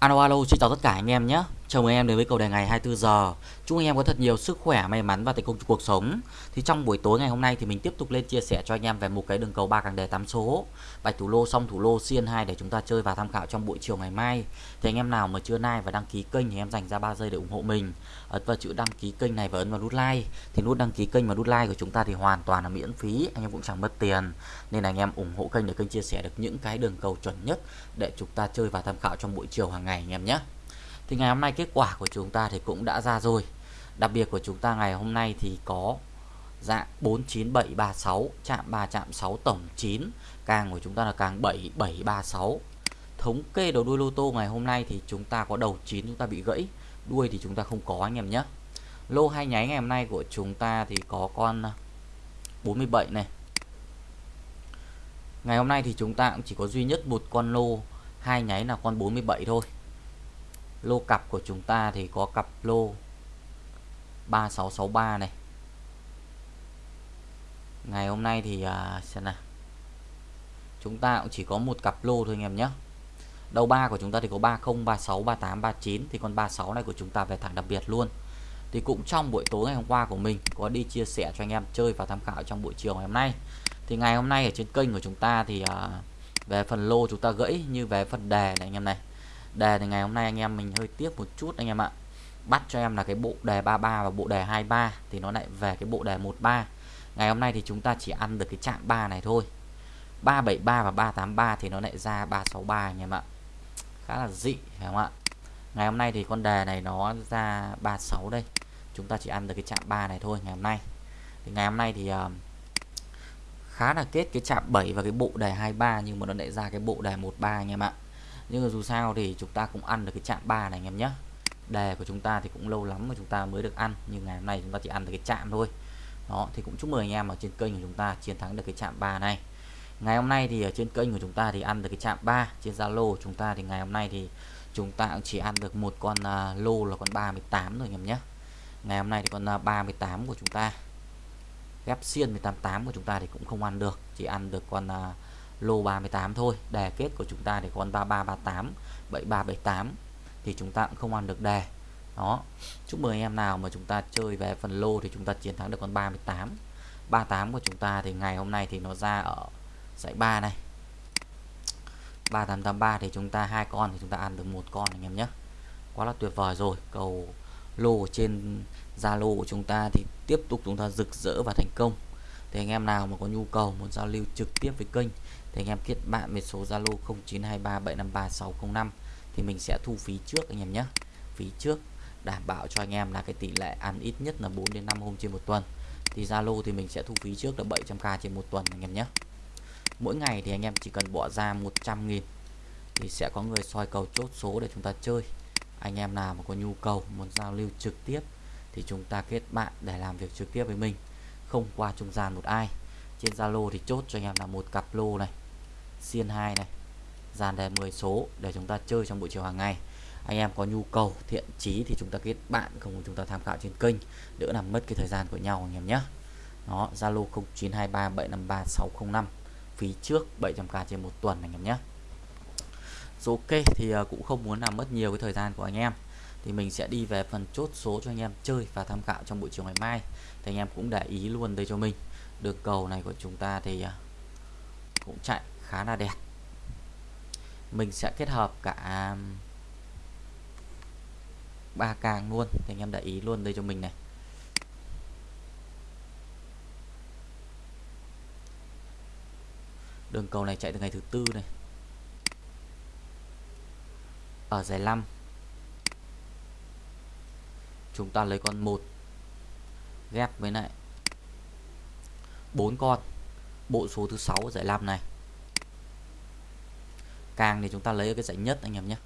Alo alo, xin chào tất cả anh em nhé. Chào mừng em đến với cầu đề ngày 24 giờ. Chúc anh em có thật nhiều sức khỏe, may mắn và thành công trong cuộc sống. Thì trong buổi tối ngày hôm nay thì mình tiếp tục lên chia sẻ cho anh em về một cái đường cầu ba càng đề 8 số. Bạch thủ lô xong thủ lô xiên 2 để chúng ta chơi và tham khảo trong buổi chiều ngày mai. Thì anh em nào mà chưa like và đăng ký kênh thì em dành ra 3 giây để ủng hộ mình. Ấn vào chữ đăng ký kênh này và ấn vào nút like. Thì nút đăng ký kênh và nút like của chúng ta thì hoàn toàn là miễn phí, anh em cũng chẳng mất tiền. Nên là anh em ủng hộ kênh để kênh chia sẻ được những cái đường cầu chuẩn nhất để chúng ta chơi và tham khảo trong buổi chiều hàng ngày anh em nhé thì ngày hôm nay kết quả của chúng ta thì cũng đã ra rồi. Đặc biệt của chúng ta ngày hôm nay thì có dạng 49736 chạm 3 chạm 6 tổng 9 càng của chúng ta là càng 7736 thống kê đầu đuôi lô tô ngày hôm nay thì chúng ta có đầu 9 chúng ta bị gãy, đuôi thì chúng ta không có anh em nhé. Lô hai nháy ngày hôm nay của chúng ta thì có con 47 này. Ngày hôm nay thì chúng ta cũng chỉ có duy nhất một con lô hai nháy là con 47 thôi lô cặp của chúng ta thì có cặp lô 3663 này. Ngày hôm nay thì à, xem nào. Chúng ta cũng chỉ có một cặp lô thôi anh em nhé. Đầu ba của chúng ta thì có 30 36 38 39 thì con 36 này của chúng ta về thẳng đặc biệt luôn. Thì cũng trong buổi tối ngày hôm qua của mình có đi chia sẻ cho anh em chơi và tham khảo trong buổi chiều ngày hôm nay. Thì ngày hôm nay ở trên kênh của chúng ta thì à, về phần lô chúng ta gãy như về phần đề này anh em này đề thì ngày hôm nay anh em mình hơi tiếc một chút anh em ạ. Bắt cho em là cái bộ đề 33 và bộ đề 23 thì nó lại về cái bộ đề 13 ngày hôm nay thì chúng ta chỉ ăn được cái chạm 3 này thôi. 373 và 383 thì nó lại ra 363 anh em ạ. Khá là dị phải không ạ? Ngày hôm nay thì con đề này nó ra 36 đây. Chúng ta chỉ ăn được cái chạm 3 này thôi ngày hôm nay. Thì ngày hôm nay thì uh, khá là kết cái chạm 7 và cái bộ đề 23 nhưng mà nó lại ra cái bộ đề 13 anh em ạ nhưng mà dù sao thì chúng ta cũng ăn được cái chạm 3 này anh em nhé. Đề của chúng ta thì cũng lâu lắm mà chúng ta mới được ăn nhưng ngày hôm nay chúng ta chỉ ăn được cái chạm thôi. Đó thì cũng chúc mừng anh em ở trên kênh của chúng ta chiến thắng được cái chạm 3 này. Ngày hôm nay thì ở trên kênh của chúng ta thì ăn được cái chạm 3 trên Zalo chúng ta thì ngày hôm nay thì chúng ta cũng chỉ ăn được một con uh, lô là con 38 thôi anh em nhé. Ngày hôm nay thì con à, uh, 38 của chúng ta. Ghép xiên 188 của chúng ta thì cũng không ăn được chỉ ăn được con uh, lô 38 thôi. Đề kết của chúng ta thì con 3338 7378 thì chúng ta cũng không ăn được đề. Đó. Chúc mừng anh em nào mà chúng ta chơi về phần lô thì chúng ta chiến thắng được con 38 38 của chúng ta thì ngày hôm nay thì nó ra ở dãy 3 này. 3883 thì chúng ta hai con thì chúng ta ăn được một con anh em nhé. Quá là tuyệt vời rồi. Cầu lô trên Zalo của chúng ta thì tiếp tục chúng ta rực rỡ và thành công. Thì anh em nào mà có nhu cầu muốn giao lưu trực tiếp với kênh thì anh em kết bạn với số Zalo 0923753605 thì mình sẽ thu phí trước anh em nhé. Phí trước đảm bảo cho anh em là cái tỷ lệ ăn ít nhất là 4 đến 5 hôm trên một tuần. Thì Zalo thì mình sẽ thu phí trước là 700k trên một tuần anh em nhé. Mỗi ngày thì anh em chỉ cần bỏ ra 100.000 thì sẽ có người soi cầu chốt số để chúng ta chơi. Anh em nào mà có nhu cầu, muốn giao lưu trực tiếp thì chúng ta kết bạn để làm việc trực tiếp với mình, không qua trung gian một ai. Trên Zalo thì chốt cho anh em là một cặp lô này xiên 2 này. Dàn đề 10 số để chúng ta chơi trong buổi chiều hàng ngày. Anh em có nhu cầu, thiện chí thì chúng ta kết bạn, không chúng ta tham khảo trên kênh. Đỡ làm mất cái thời gian của nhau anh em nhé. Nó Zalo 0923753605 phí trước 700k trên một tuần anh em nhé. Số ok thì à, cũng không muốn làm mất nhiều cái thời gian của anh em. Thì mình sẽ đi về phần chốt số cho anh em chơi và tham khảo trong buổi chiều ngày mai. Thì anh em cũng để ý luôn đây cho mình. Đường cầu này của chúng ta thì à, cũng chạy khá là đẹp. Mình sẽ kết hợp cả um, ba càng luôn. Thì anh em để ý luôn đây cho mình này. Đường cầu này chạy từ ngày thứ tư này. Ở giải 5 chúng ta lấy con một. Ghép với lại bốn con. Bộ số thứ sáu giải 5 này càng thì chúng ta lấy ở cái dãy nhất, anh em nhé.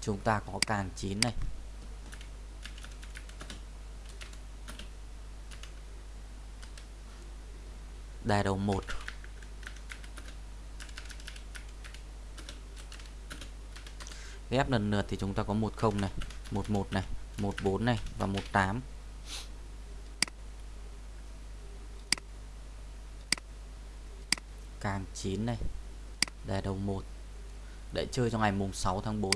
Chúng ta có càng 9 này. Đài đầu 1 ghép lần lượt thì chúng ta có 10 này 11 này 14 này và 18 cam 9 này. Đề đầu 1 để chơi cho ngày mùng 6 tháng 4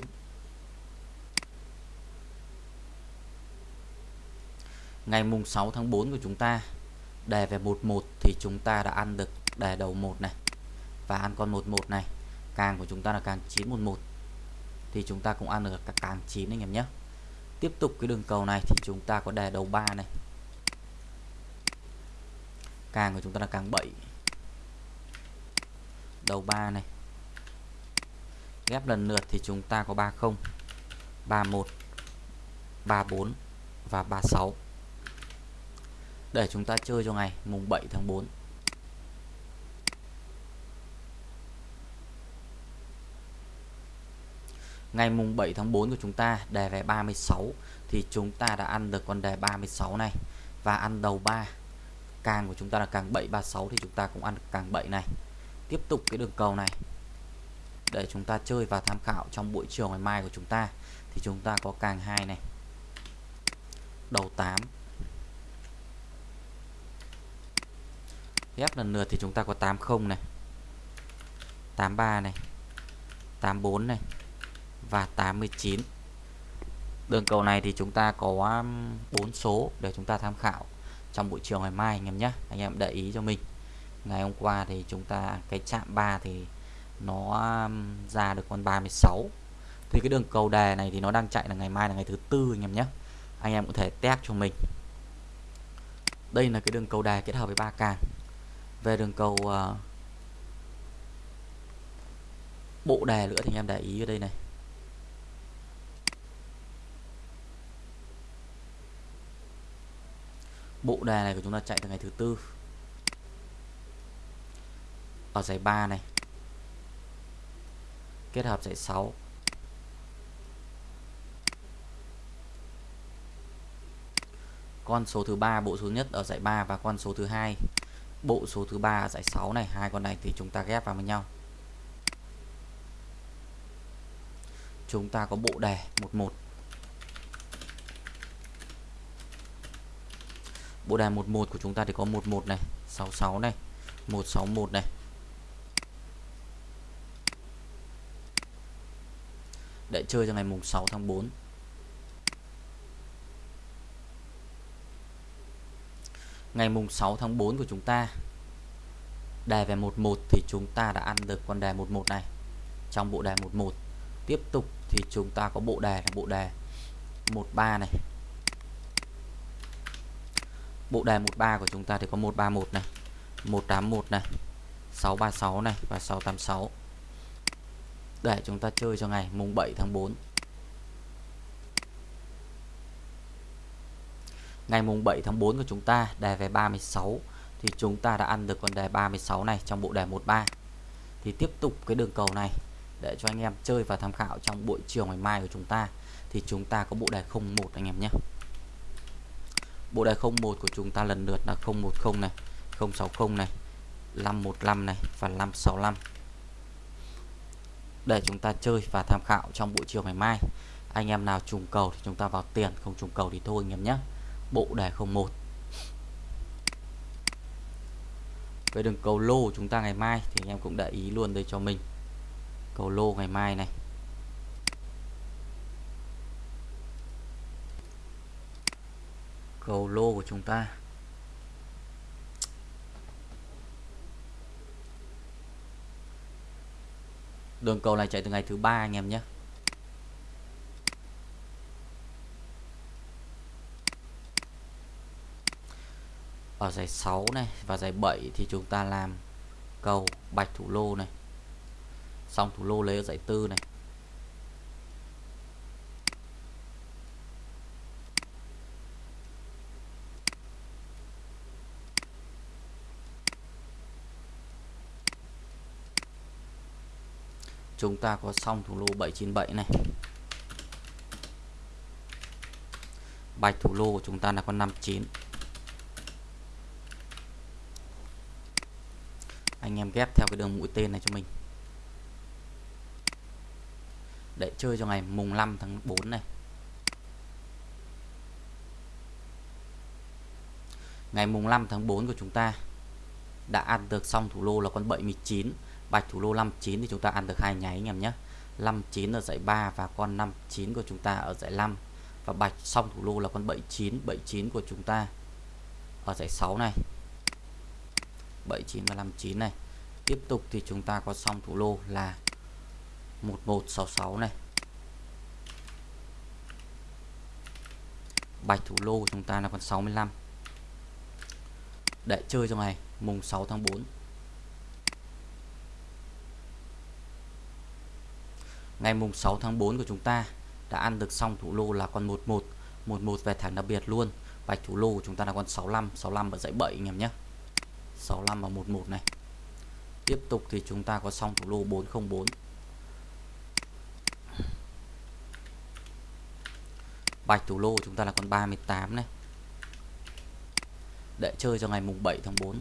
ngày mùng 6 tháng 4 của chúng ta, đề về 11 thì chúng ta đã ăn được đề đầu 1 này. Và ăn con 11 này. Càng của chúng ta là càng 911 thì chúng ta cũng ăn được cả càng 9 anh em nhé. Tiếp tục cái đường cầu này thì chúng ta có đề đầu 3 này. Càng của chúng ta là càng 7 đầu 3 này. Ghép lần lượt thì chúng ta có 30 31 34 và 36 để chúng ta chơi cho ngày mùng 7 tháng 4 ngày mùng 7 tháng 4 của chúng ta, đề về 36 thì chúng ta đã ăn được con đề 36 này. Và ăn đầu 3 càng của chúng ta là càng 736 thì chúng ta cũng ăn được càng 7 này tiếp tục cái đường cầu này. Để chúng ta chơi và tham khảo trong buổi chiều ngày mai của chúng ta, thì chúng ta có càng 2 này. Đầu 8 ghép lần lượt thì chúng ta có 80 này. 83 này. 84 này. Và 89 đường cầu này thì chúng ta có um, 4 số để chúng ta tham khảo trong buổi chiều ngày mai, anh em nhé. Anh em để ý cho mình ngày hôm qua thì chúng ta cái chạm 3 thì nó um, ra được con 36 thì cái đường cầu đề này thì nó đang chạy là ngày mai là ngày thứ tư anh em nhé. Anh em có thể test cho mình. Đây là cái đường cầu đề kết hợp với ba càng về đường cầu uh, bộ đề nữa thì anh em để ý ở đây này. Bộ đề này của chúng ta chạy từ ngày thứ tư ở giải 3 này. Kết hợp giải 6 con số thứ ba, bộ số nhất ở giải 3 và con số thứ hai. Bộ số thứ ba giải 6 này, hai con này thì chúng ta ghép vào với nhau. Chúng ta có bộ đề 11 bộ đề 11 của chúng ta thì có 11 này 66 này 161 này. Để chơi cho ngày mùng 6 tháng 4 ngày mùng 6 tháng 4 của chúng ta đề về 11 thì chúng ta đã ăn được con đề 11 này. Trong bộ đề 11 tiếp tục thì chúng ta có bộ đề là bộ đề 13 này. Bộ đề 13 của chúng ta thì có 131 này 181 này 636 này và 686 để chúng ta chơi cho ngày, mùng 7 tháng 4 ngày mùng 7 tháng 4 của chúng ta, đề về 36 thì chúng ta đã ăn được con đề 36 này trong bộ đề 13 thì tiếp tục cái đường cầu này, để cho anh em chơi và tham khảo trong buổi chiều ngày mai của chúng ta. Thì chúng ta có bộ đề 01 anh em nhé. Bộ đề 01 của chúng ta lần lượt là 010 này 060 này 515 này và 565 để chúng ta chơi và tham khảo trong buổi chiều ngày mai. Anh em nào trùng cầu thì chúng ta vào tiền, không trùng cầu thì thôi anh em nhé. Bộ đề 01 về đường cầu lô chúng ta ngày mai thì anh em cũng để ý luôn đây cho mình. Cầu lô ngày mai này. Cầu lô của chúng ta. Đường cầu này chạy từ ngày thứ ba anh em nhé. Ở giải 6 này và giải 7 thì chúng ta làm cầu bạch thủ lô này. Xong thủ lô lấy ở giải tư này. Chúng ta có xong thủ lô 797 này. Bạch thủ lô của chúng ta là con 59 anh em ghép theo cái đường mũi tên này cho mình. Để chơi cho ngày mùng 5 tháng 4 này. Ngày mùng 5 tháng 4 của chúng ta đã ăn được xong thủ lô là con 79 bạch thủ lô 59 thì chúng ta ăn được hai nháy anh em nhé. 59 ở dãy 3 và con 59 của chúng ta ở dãy 5 và bạch xong thủ lô là con 79 79 của chúng ta ở dãy 6 này. 79 và 59 này. Tiếp tục thì chúng ta có xong thủ lô là 1166 này. Bạch thủ lô của chúng ta là con 65 để chơi trong ngày mùng 6 tháng 4 ngày mùng 6 tháng 4 của chúng ta đã ăn được xong thủ lô là con 11 11 về thẳng đặc biệt luôn. Bạch thủ lô của chúng ta là con 65 65 ở dãy 7 anh em nhé. 65 và 11 này. Tiếp tục thì chúng ta có xong thủ lô 404 bạch thủ lô của chúng ta là con 38 này. Để chơi cho ngày mùng 7 tháng 4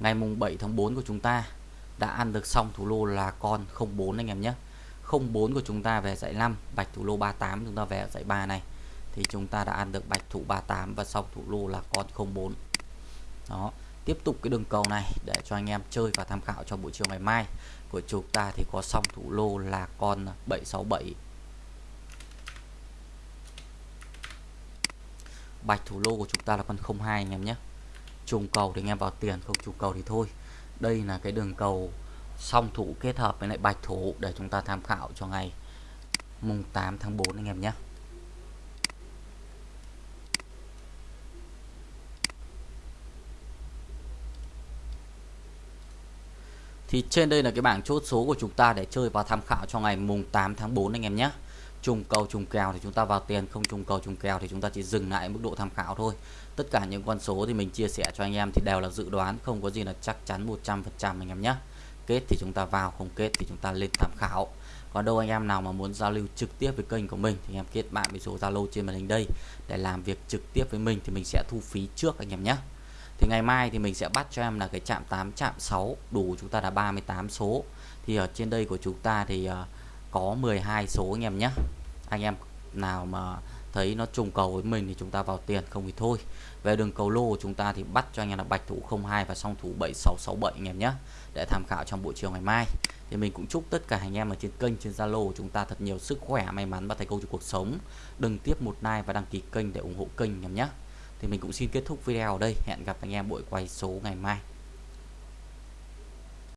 ngày mùng 7 tháng 4 của chúng ta đã ăn được xong thủ lô là con 04 anh em nhé. 04 của chúng ta về dãy 5 bạch thủ lô 38 chúng ta về dãy 3 này. Thì chúng ta đã ăn được bạch thủ 38 và xong thủ lô là con 04 đó, tiếp tục cái đường cầu này để cho anh em chơi và tham khảo cho buổi chiều ngày mai của chúng ta thì có xong thủ lô là con 767 bạch thủ lô của chúng ta là con 02 anh em nhé trùng cầu thì anh em vào tiền, không trùng cầu thì thôi. Đây là cái đường cầu song thủ kết hợp với lại bạch thủ để chúng ta tham khảo cho ngày mùng 8 tháng 4 anh em nhé. Thì trên đây là cái bảng chốt số của chúng ta để chơi và tham khảo cho ngày mùng 8 tháng 4 anh em nhé trùng cầu trùng kèo thì chúng ta vào tiền không trùng cầu trùng kèo thì chúng ta chỉ dừng lại mức độ tham khảo thôi. Tất cả những con số thì mình chia sẻ cho anh em thì đều là dự đoán không có gì là chắc chắn 100% anh em nhé. Kết thì chúng ta vào không kết thì chúng ta lên tham khảo. Còn đâu anh em nào mà muốn giao lưu trực tiếp với kênh của mình thì anh em kết bạn với số Zalo trên màn hình đây. Để làm việc trực tiếp với mình thì mình sẽ thu phí trước anh em nhé. Thì ngày mai thì mình sẽ bắt cho em là cái chạm 8 chạm 6 đủ chúng ta là 38 số. Thì ở trên đây của chúng ta thì uh, có 12 số anh em nhé. Anh em nào mà thấy nó trùng cầu với mình thì chúng ta vào tiền, không thì thôi. Về đường cầu lô của chúng ta thì bắt cho anh em là bạch thủ 02 và song thủ 7667 anh em nhé, để tham khảo trong buổi chiều ngày mai. Thì mình cũng chúc tất cả anh em ở trên kênh, trên Zalo của chúng ta thật nhiều sức khỏe, may mắn và thành công trong cuộc sống. Đừng tiếp một like và đăng ký kênh để ủng hộ kênh anh em nhé. Thì mình cũng xin kết thúc video ở đây. Hẹn gặp anh em buổi quay số ngày mai.